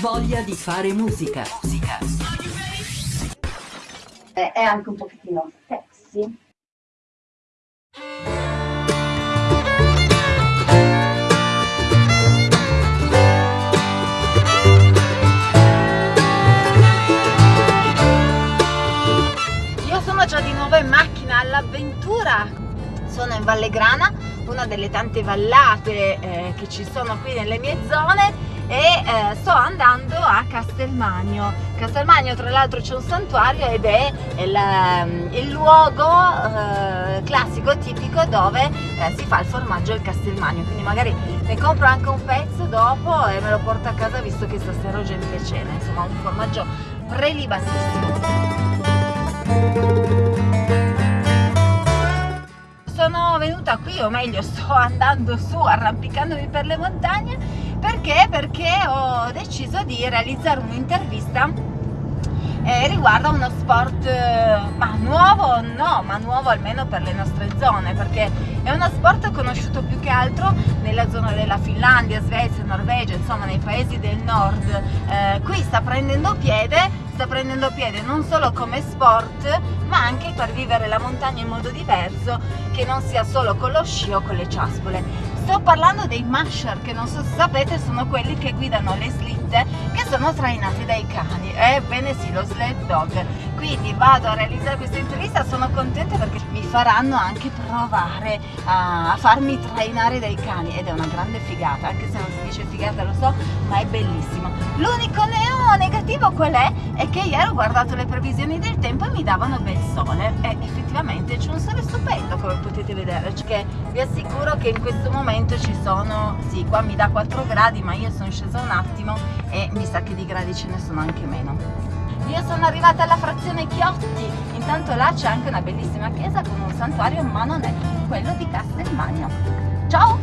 Voglia di fare musica. musica. È anche un pochettino sexy. Io sono già di nuovo in macchina all'avventura. Sono in Valle Grana, una delle tante vallate eh, che ci sono qui nelle mie zone e eh, sto andando a Castelmagno. Castelmagno tra l'altro c'è un santuario ed è il, ehm, il luogo eh, classico tipico dove eh, si fa il formaggio al Castelmagno, quindi magari ne compro anche un pezzo dopo e me lo porto a casa visto che stasera ho gente cena, insomma un formaggio prelibatissimo. Sono venuta qui, o meglio sto andando su arrampicandomi per le montagne perché? Perché ho deciso di realizzare un'intervista eh, riguardo a uno sport eh, ma nuovo no, ma nuovo almeno per le nostre zone perché è uno sport conosciuto più che altro nella zona della Finlandia, Svezia, Norvegia, insomma nei paesi del nord eh, qui sta prendendo piede sta prendendo piede non solo come sport ma anche per vivere la montagna in modo diverso che non sia solo con lo sci o con le ciaspole sto parlando dei masher che non so se sapete sono quelli che guidano le slitte che sono trainati dai cani. Ebbene sì lo sled dog. Quindi vado a realizzare questa intervista sono contenta perché mi faranno anche provare a farmi trainare dai cani. Ed è una grande figata anche se non si dice figata lo so ma è bellissimo. L'unico neo negativo qual è? è che ieri ho guardato le previsioni del tempo e mi davano bel sole. E effettivamente c'è un sole stupendo come potete vedere. Perché vi assicuro che in questo momento ci sono sì qua mi dà 4 gradi ma io sono scesa un attimo e mi sa che di gradi ce ne sono anche meno io sono arrivata alla frazione Chiotti, intanto là c'è anche una bellissima chiesa con un santuario, ma non è quello di Castelmagno. Ciao!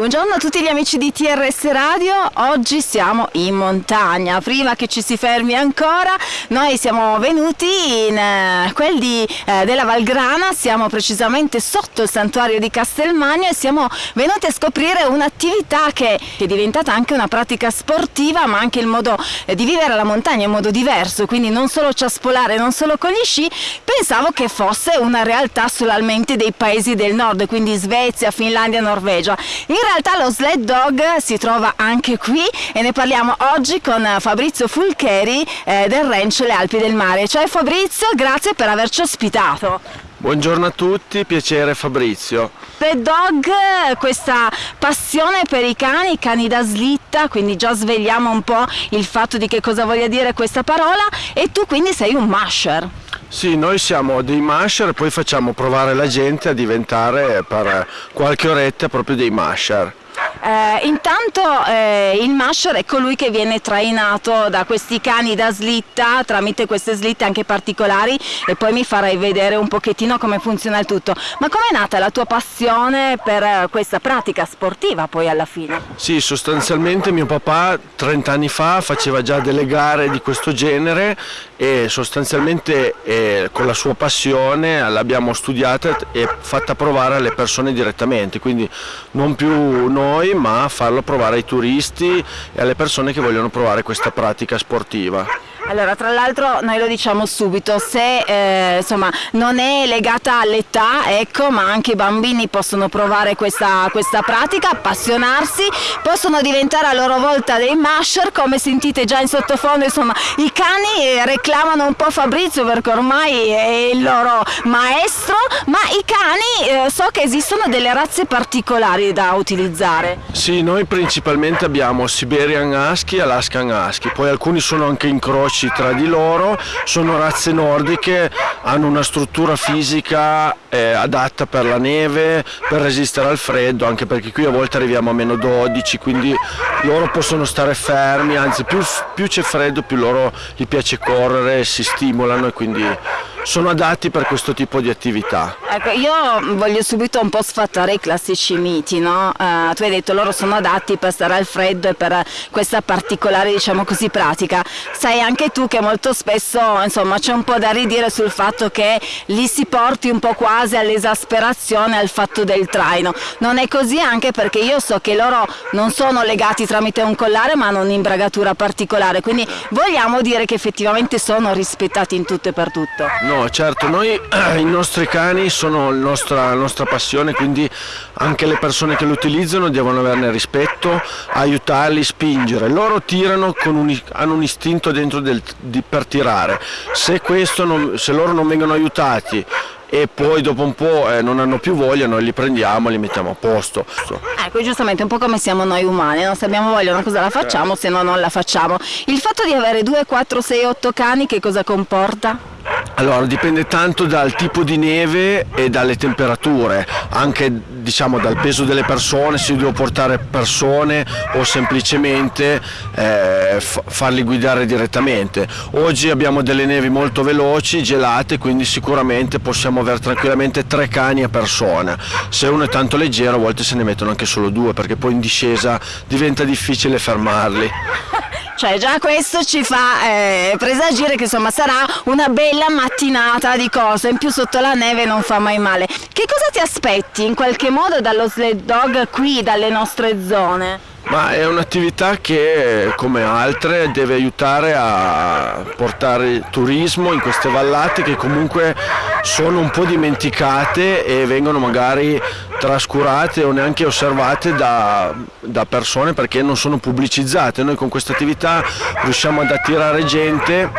Buongiorno a tutti gli amici di TRS Radio, oggi siamo in montagna, prima che ci si fermi ancora noi siamo venuti in eh, quelli eh, della Valgrana, siamo precisamente sotto il santuario di Castelmagno e siamo venuti a scoprire un'attività che, è diventata anche una pratica sportiva ma anche il modo eh, di vivere la montagna in modo diverso, quindi non solo ciaspolare, non solo con gli sci, pensavo che fosse una realtà solamente dei paesi del nord, quindi Svezia, Finlandia, Norvegia. In realtà lo sled dog si trova anche qui e ne parliamo oggi con Fabrizio Fulcheri eh, del Ranch Le Alpi del Mare. Ciao Fabrizio, grazie per averci ospitato. Buongiorno a tutti, piacere Fabrizio. Sled dog, questa passione per i cani, cani da slitta, quindi già svegliamo un po' il fatto di che cosa voglia dire questa parola e tu quindi sei un masher. Sì, noi siamo dei masher e poi facciamo provare la gente a diventare per qualche oretta proprio dei masher. Eh, intanto eh, il masher è colui che viene trainato da questi cani da slitta tramite queste slitte anche particolari e poi mi farai vedere un pochettino come funziona il tutto. Ma com'è nata la tua passione per eh, questa pratica sportiva poi alla fine? Sì, sostanzialmente mio papà 30 anni fa faceva già delle gare di questo genere e sostanzialmente eh, con la sua passione l'abbiamo studiata e fatta provare alle persone direttamente, quindi non più noi ma farlo provare ai turisti e alle persone che vogliono provare questa pratica sportiva. Allora, tra l'altro noi lo diciamo subito, se eh, insomma, non è legata all'età, ecco, ma anche i bambini possono provare questa, questa, pratica, appassionarsi, possono diventare a loro volta dei masher, come sentite già in sottofondo, insomma, i cani reclamano un po' Fabrizio perché ormai è il loro maestro, ma i cani eh, so che esistono delle razze particolari da utilizzare. Sì, noi principalmente abbiamo Siberian Husky e Alaskan Husky, poi alcuni sono anche incroci diversi tra di loro, sono razze nordiche, hanno una struttura fisica eh, adatta per la neve, per resistere al freddo, anche perché qui a volte arriviamo a meno 12, quindi loro possono stare fermi, anzi più, più c'è freddo più loro gli piace correre, si stimolano e quindi sono adatti per questo tipo di attività. Ecco, io voglio subito un po' sfatare i classici miti, no? Uh, tu hai detto loro sono adatti per stare al freddo e per questa particolare, diciamo così, pratica. Sai anche tu che molto spesso, insomma, c'è un po' da ridire sul fatto che li si porti un po' quasi all'esasperazione al fatto del traino. Non è così anche perché io so che loro non sono legati tramite un collare ma hanno un'imbragatura particolare, quindi vogliamo dire che effettivamente sono rispettati in tutto e per tutto. No, certo, noi i nostri cani sono la nostra passione, quindi anche le persone che lo utilizzano devono averne rispetto, aiutarli, spingere. Loro tirano, un, hanno un istinto dentro del, di, per tirare. Se, non, se loro non vengono aiutati e poi dopo un po' eh, non hanno più voglia, noi li prendiamo e li mettiamo a posto. Ecco, giustamente un po' come siamo noi umani, no? se abbiamo voglia una cosa la facciamo, se no non la facciamo. Il fatto di avere 2, 4, 6, 8 cani che cosa comporta? Allora dipende tanto dal tipo di neve e dalle temperature, anche diciamo dal peso delle persone, se devo portare persone o semplicemente eh, farli guidare direttamente. Oggi abbiamo delle nevi molto veloci, gelate, quindi sicuramente possiamo avere tranquillamente tre cani a persona. Se uno è tanto leggero a volte se ne mettono anche solo due perché poi in discesa diventa difficile fermarli. Cioè già questo ci fa eh, presagire che insomma sarà una bella mattinata di cose, in più sotto la neve non fa mai male. Che cosa ti aspetti in qualche modo dallo sled dog qui, dalle nostre zone? Ma è un'attività che come altre deve aiutare a portare turismo in queste vallate che comunque sono un po' dimenticate e vengono magari trascurate o neanche osservate da, da persone perché non sono pubblicizzate. Noi con questa attività riusciamo ad attirare gente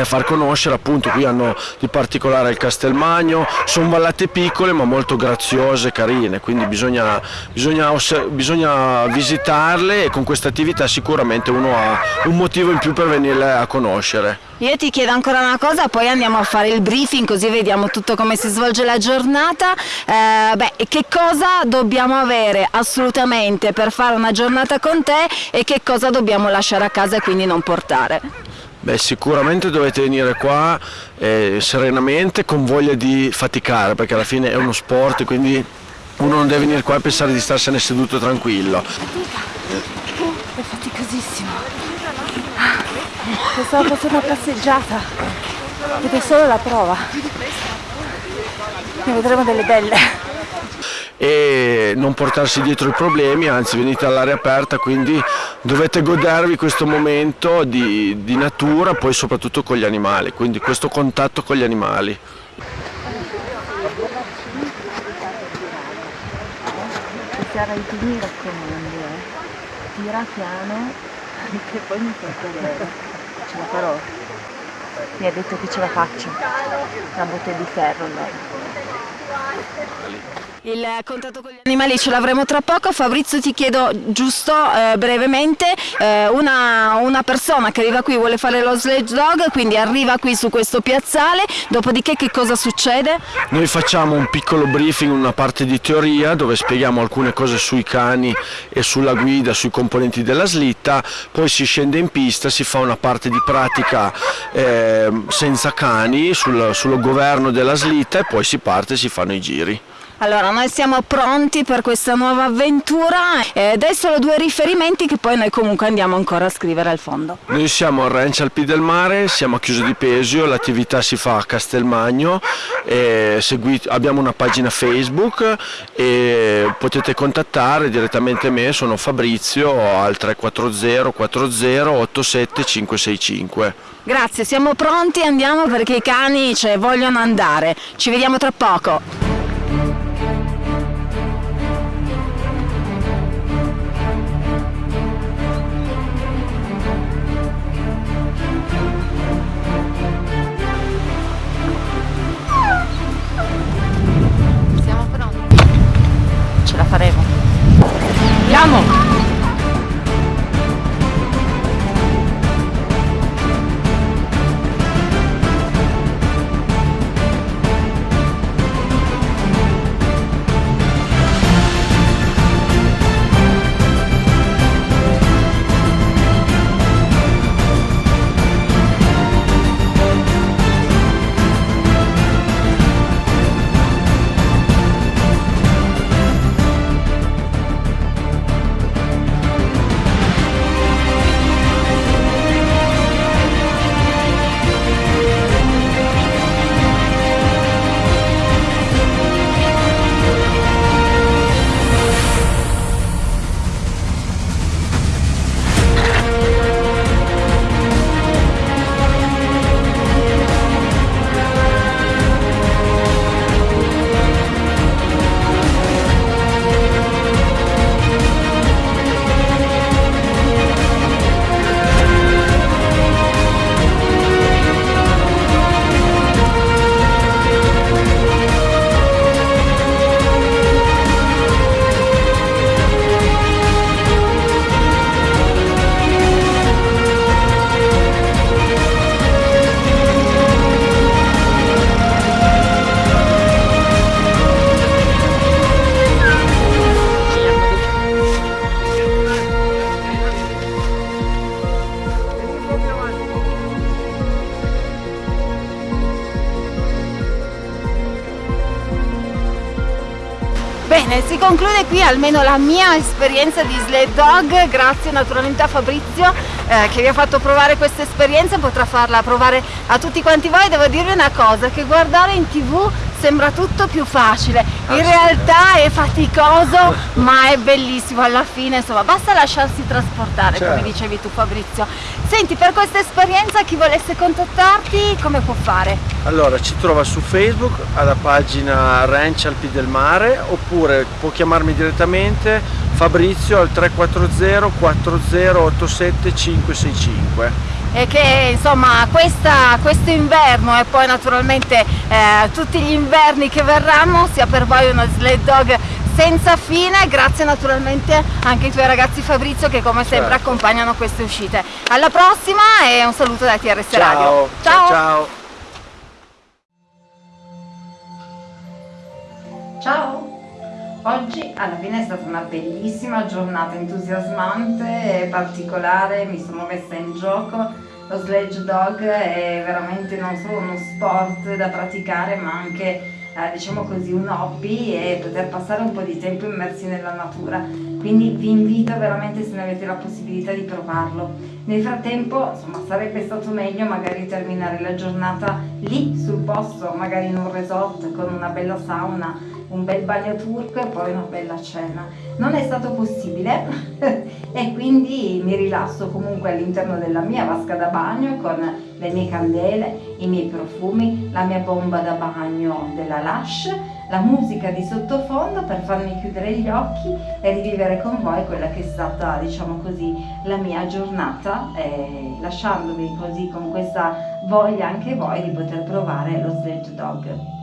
e far conoscere appunto qui hanno di particolare il Castelmagno, sono vallate piccole ma molto graziose, carine, quindi bisogna, bisogna, bisogna visitarle e con questa attività sicuramente uno ha un motivo in più per venirle a conoscere. Io ti chiedo ancora una cosa, poi andiamo a fare il briefing così vediamo tutto come si svolge la giornata. Eh, beh, che cosa dobbiamo avere assolutamente per fare una giornata con te e che cosa dobbiamo lasciare a casa e quindi non portare? Beh, sicuramente dovete venire qua eh, serenamente, con voglia di faticare, perché alla fine è uno sport, quindi uno non deve venire qua e pensare di starsene seduto tranquillo. È faticosissimo. Pensavo fosse una passeggiata ed è solo la prova. Ne vedremo delle belle e non portarsi dietro i problemi, anzi venite all'aria aperta, quindi dovete godervi questo momento di, di, natura, poi soprattutto con gli animali, quindi questo contatto con gli animali. mi raccomando, tira piano che poi mi fa vedere ce la farò. Mi ha detto che ce la faccio. Una botte di ferro allora. Il contatto con gli animali ce l'avremo tra poco. Fabrizio ti chiedo giusto eh, brevemente, eh, una, una, persona che arriva qui vuole fare lo sledge dog, quindi arriva qui su questo piazzale, dopodiché che cosa succede? Noi facciamo un piccolo briefing, una parte di teoria dove spieghiamo alcune cose sui cani e sulla guida, sui componenti della slitta, poi si scende in pista, si fa una parte di pratica eh, senza cani sul, sul governo della slitta e poi si parte e si fanno i giri. Allora, noi siamo pronti per questa nuova avventura e dai solo due riferimenti che poi noi comunque andiamo ancora a scrivere al fondo. Noi siamo a Ranch Alpi del Mare, siamo a Chiuso di Pesio, l'attività si fa a Castelmagno, abbiamo una pagina Facebook e potete contattare direttamente me, sono Fabrizio al 340 40 87 565. Grazie, siamo pronti, andiamo perché i cani cioè, vogliono andare. Ci vediamo tra poco. Bene, si conclude qui almeno la mia esperienza di sled dog, grazie naturalmente a Fabrizio eh, che vi ha fatto provare questa esperienza, potrà farla provare a tutti quanti voi. Devo dirvi una cosa, che guardare in tv sembra tutto più facile, in realtà è faticoso ma è bellissimo alla fine, insomma basta lasciarsi trasportare Certo. come dicevi tu Fabrizio. Senti, per questa esperienza chi volesse contattarti come può fare? Allora, ci trova su Facebook alla pagina Ranch Alpi del Mare oppure può chiamarmi direttamente Fabrizio al 340 4087 565. E che insomma questa, questo inverno e poi naturalmente eh, tutti gli inverni che verranno sia per voi uno sled dog senza fine grazie naturalmente anche ai tuoi ragazzi Fabrizio che come sempre Certo. accompagnano queste uscite alla prossima e un saluto da TRS Ciao, Radio ciao, ciao. Ciao! Oggi alla fine è stata una bellissima giornata entusiasmante e particolare, mi sono messa in gioco. Lo sledge dog è veramente non solo uno sport da praticare ma anche eh, diciamo così un hobby e poter passare un po' di tempo immersi nella natura. Quindi vi invito veramente se ne avete la possibilità di provarlo. Nel frattempo insomma sarebbe stato meglio magari terminare la giornata lì sul posto, magari in un resort con una bella sauna un bel bagno turco e poi una bella cena. Non è stato possibile e quindi mi rilasso comunque all'interno della mia vasca da bagno con le mie candele, i miei profumi, la mia bomba da bagno della Lush, la musica di sottofondo per farmi chiudere gli occhi e rivivere con voi quella che è stata, diciamo così, la mia giornata, eh, lasciandovi così con questa voglia anche voi di poter provare lo sledge dog.